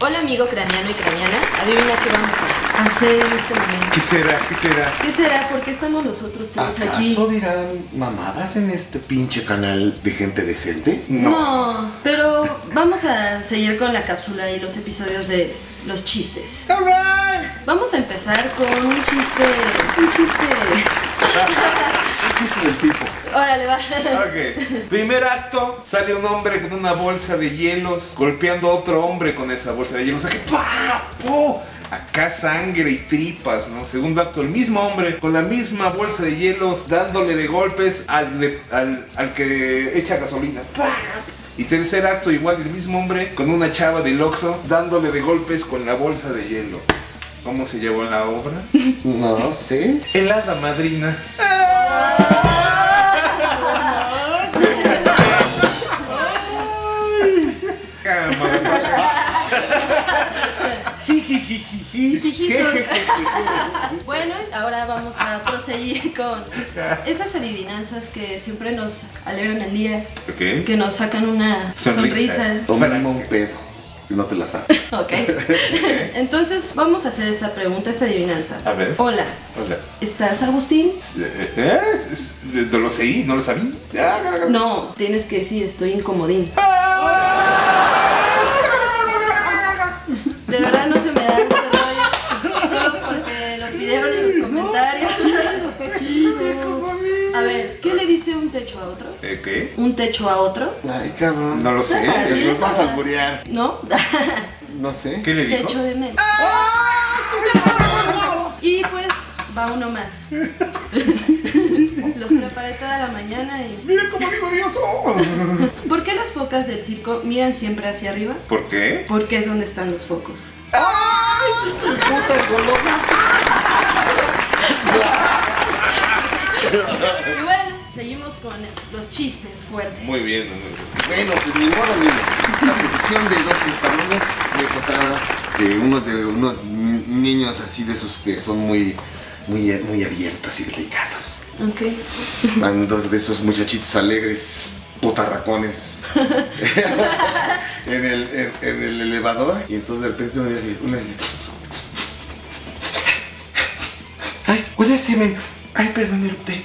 Hola amigo craneano y craneana, adivina qué vamos a hacer en este momento. ¿Qué será? ¿Qué será? ¿Qué será? ¿Por qué estamos nosotros tres aquí? ¿Acaso dirán mamadas en este pinche canal de gente decente? No. pero vamos a seguir con la cápsula y los episodios de los chistes. Alright. Vamos a empezar con un chiste. Un chiste. Órale, va. Primer acto, sale un hombre con una bolsa de hielos golpeando a otro hombre con esa bolsa de hielos. O sea que ¡pa! Acá sangre y tripas, ¿no? Segundo acto, el mismo hombre con la misma bolsa de hielos dándole de golpes al, de- al, al que echa gasolina. Y tercer acto, igual el mismo hombre con una chava del Oxxo dándole de golpes con la bolsa de hielo. ¿Cómo se llevó la obra? No sé. El hada madrina. Bueno, ahora vamos a proseguir con esas adivinanzas que siempre nos alegran el día, Ok. que nos sacan una Sonrisa. sonrisa. Para un pedo. Si no te la sabes. Ok. Entonces vamos a hacer esta pregunta, esta adivinanza. A ver. Hola, Hola. ¿estás Agustín? Eh, eh, ¿No lo sé? ¿No lo sabía? No, tienes que decir estoy incomodín. De verdad no se me da este rollo. Solo porque lo pidieron en los comentarios. A ver, ¿qué un techo a otro? Eh, ¿Qué? ¿Un techo a otro? Ay, cabrón. No lo sé. Ah, sí. Nos vas a alburear. ¿No? No sé. ¿Qué le dijo? Techo de mel. Y pues va uno más. Los preparé toda la mañana y... ¡Mira cómo digo Dios! ¿Por qué las focas del circo miran siempre hacia arriba? ¿Por qué? Porque es donde están los focos. ¡Ay! ¡Estos putas golosas! Y bueno, seguimos con los chistes fuertes. Muy bien. Bueno, pues ni modo, amigos. La petición de dos españoles me contaba de unos de unos ni- niños así de esos que son muy, muy, muy abiertos y delicados. Ok. Van dos de esos muchachitos alegres, putarracones, en, el, en, en el elevador. Y entonces de repente uno dice, uno dice, ¡Ay, huele a semen! ¡Ay, perdón, erupté!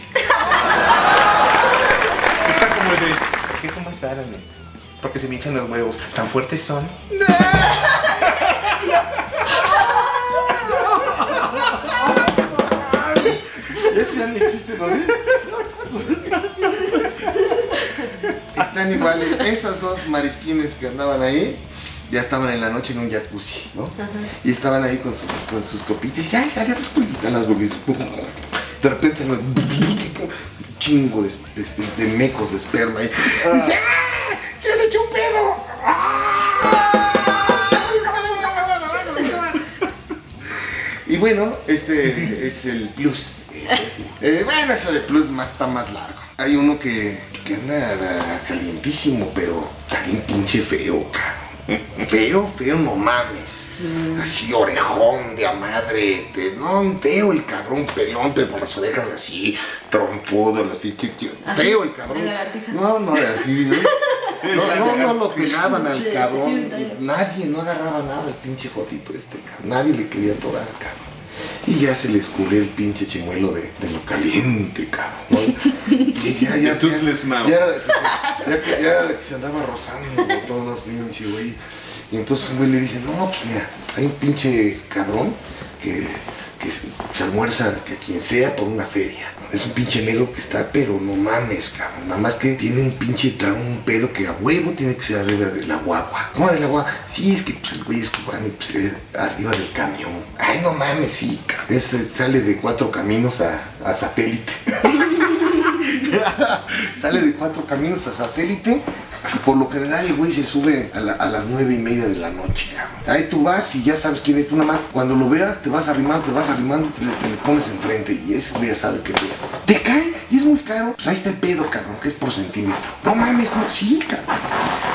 De. ¿Qué comas claramente? Porque se me hinchan los huevos. ¿Tan fuertes son? Eso ya no existe, ¿no? Están iguales. Esos dos marisquines que andaban ahí, ya estaban en la noche en un jacuzzi, ¿no? Y estaban ahí con sus, con sus copitas y ¡ay, las burguesas! De repente, un chingo de, de- de mecos de esperma ahí. Y dice, ¡ah! ¡Ya se echó un pedo! Y bueno, este es el plus. Eh, bueno, eso de plus más está más largo. Hay uno que, que anda ah, calientísimo, pero está bien pinche feo, cabrón. Feo, feo, no mames. Así orejón de a madre, este, no, feo el cabrón, pelón, pero con las orejas así, trompudo, así, feo el cabrón. No, no, así, ¿no? No, no, no lo pelaban al cabrón. Nadie, no agarraba nada el pinche jotito este, cabrón. Nadie le quería tocar, cabrón. Y ya se le escurrió el pinche chimuelo de, de lo caliente, cabrón. ¿no? Y ya, ya, ya, ya era de que se, ya, que- era de que se andaba rozando por todos pinche güey. Y entonces un güey le dice, no, pues mira, hay un pinche cabrón que, que se almuerza que quien sea por una feria. Es un pinche negro que está, pero no mames, cabrón. Nada más que tiene un pinche trauma, un pedo que a huevo tiene que ser arriba de la guagua. ¿Cómo de la guagua? Sí, es que pues, el güey es cubano y pues, eh, arriba del camión. Ay, no mames, sí, cabrón. Este sale de cuatro caminos a, a satélite. sale de cuatro caminos a satélite. Por lo general el güey se sube a, la- a las nueve y media de la noche, cabrón. Ahí tú vas y ya sabes quién es. Tú nada más, cuando lo veas, te vas arrimando, te vas arrimando, te te lo pones enfrente y ese güey ya sabe que te, te cae y es muy caro. Pues ahí está el pedo, cabrón, que es por centímetro. No mames, no, sí, cabrón.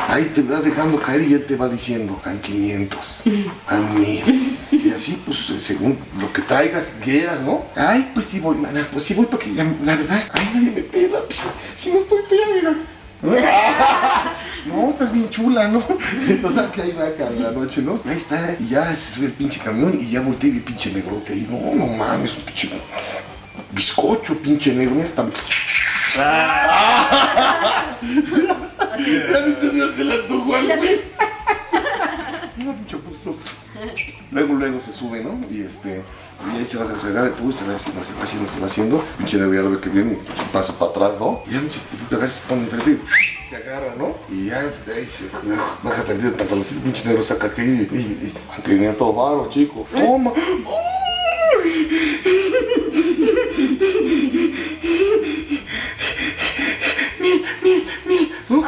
Ahí te va dejando caer y él te va diciendo, a 500, a 1000. Y así, pues, según lo que traigas, quieras, ¿no? Ay, pues sí voy, mana, pues sí voy porque la verdad, ay, nadie me pela, pues, si no estoy fea, mira. No, estás bien chula, ¿no? Total que ahí va acá en la noche, ¿no? Ahí está, y ya se sube el pinche camión y ya volteé y vi pinche negrote ahí. No, no mames, un pinche bizcocho, pinche negro, mira, está... Ya viste, ya se la antojó al güey. No, mucho gusto. Luego, luego se sube, ¿no? Y este, y ahí se va, el tubo y se va haciendo, se va haciendo, se va haciendo. Pinche ya lo ve que viene y pasa para atrás, ¿no? Y ya pinche putito agarra, se pone enfrente y te agarra, ¿no? Y ya, de ahí se baja tantito el pantaloncito, pinche negro saca aquí y, y, y, todo varo, chico. Toma. ¿no?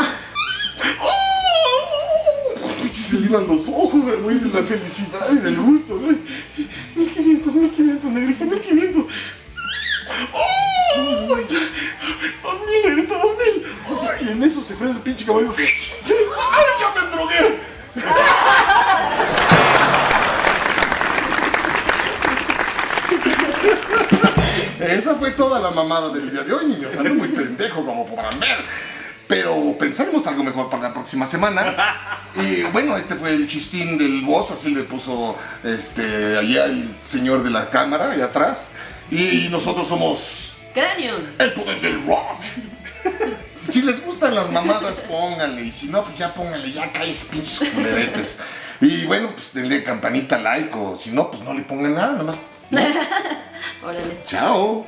Se le iban los ojos güey de la felicidad y del gusto, güey. 1500, 1500, negrito, 1500. ¡Oh! Ya, 2000, negrito, 2000. Ay, y en eso se frena el pinche caballo. ¡Ay, ya me drogué! Esa fue toda la mamada del día de hoy, niños. Ando muy pendejo, como podrán ver. Pero pensaremos algo mejor para la próxima semana. Y bueno, este fue el chistín del boss, así le puso este, allá el señor de la cámara, allá atrás. Y nosotros somos Cranium. el poder del rock. Si les gustan las mamadas, pónganle. Y si no, pues ya pónganle, ya caes pinches culeretes. Y bueno, pues denle campanita like o si no, pues no le pongan nada, nada más. Órale. Chao.